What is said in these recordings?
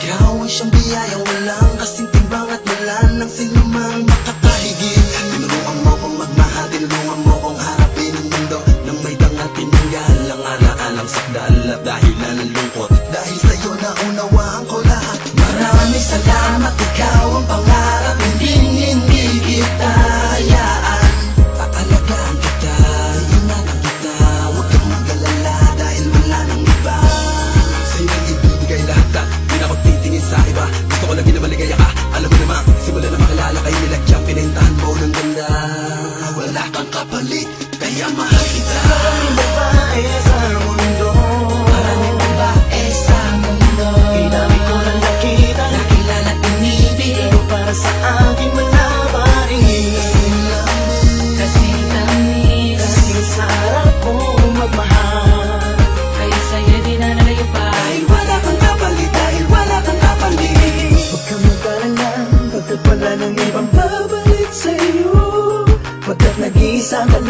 Ginawa siyang biyayang walang kasing timbang at wala ng sinumang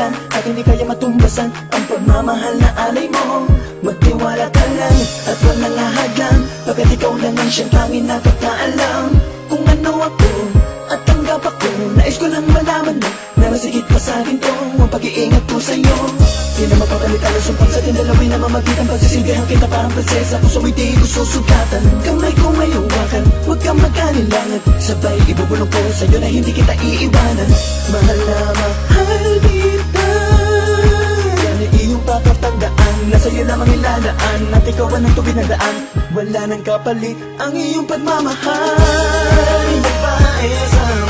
lang At hindi kaya matumbasan Ang pagmamahal na alay mo. Magtiwala ka lang At walang ahadlang Pagkat ikaw lang ang siyang tanging nakakaalam Kung ano ako At tanggap ako Nais ko lang malaman mo Na masigit pa sa akin to Ang pag-iingat ko sa'yo. Di na mapapalit ang sumpang sa tinalawin na mamagitan. Pagsisilbihan kita parang prinsesa. Puso mo'y di ko susugatan Kamay ko may huwakan. Huwag kang magkanilangan. Sabay ibubulong ko sa'yo na hindi kita iiwanan. Mahal na mahal iladaan At ikaw ang ang tubig na daan. Wala nang kapalit ang iyong pagmamahal. Babae sa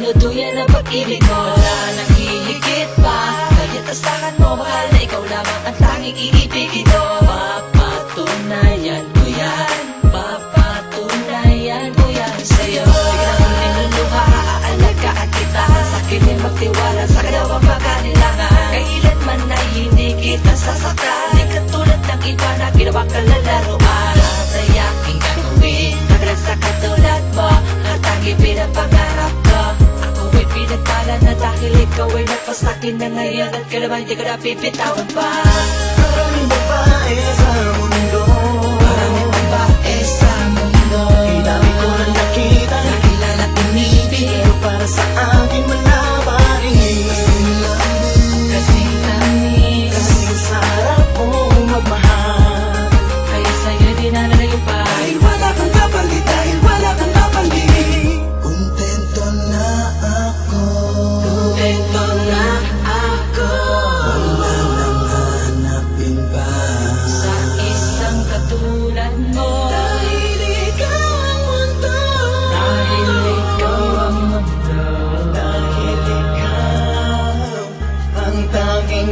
ako ay dinuduyan ng pag-ibig mo. Wala nang hihigit pa. Kaya tasakan mo mahal na ikaw lamang ang tanging iibigin mo. Papatunayan ko yan. Papatunayan ko yan sa'yo. Ikaw ang niluluha, aalagaan kita. Sa akin ay magtiwala. Sa kalawang pagkanilangan Kailanman ay hindi kita sasaktan. Di katulad ng iba na ginawa kalalaruan ikaw ay nagpasakin na ngayon At kailanman di ko na pipitawan pa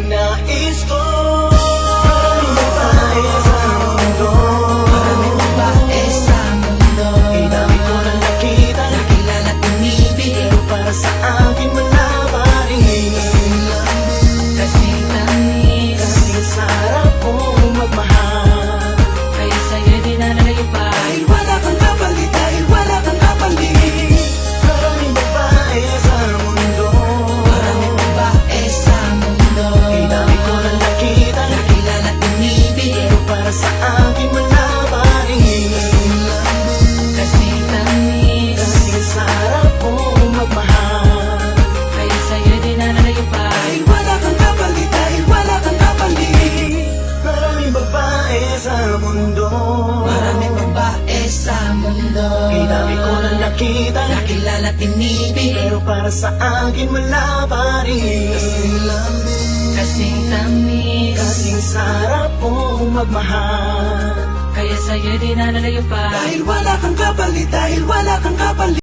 nais ko mundo. Maraming babae sa mundo. Inami ko lang nakita Nakilala at inibig Pero para sa akin wala pa rin. Kasing lambing Kasing tamis Kasing sarap kong magmahal. Kaya sa'yo di na nalayo pa. Dahil wala kang kapalit Dahil wala kang kapalit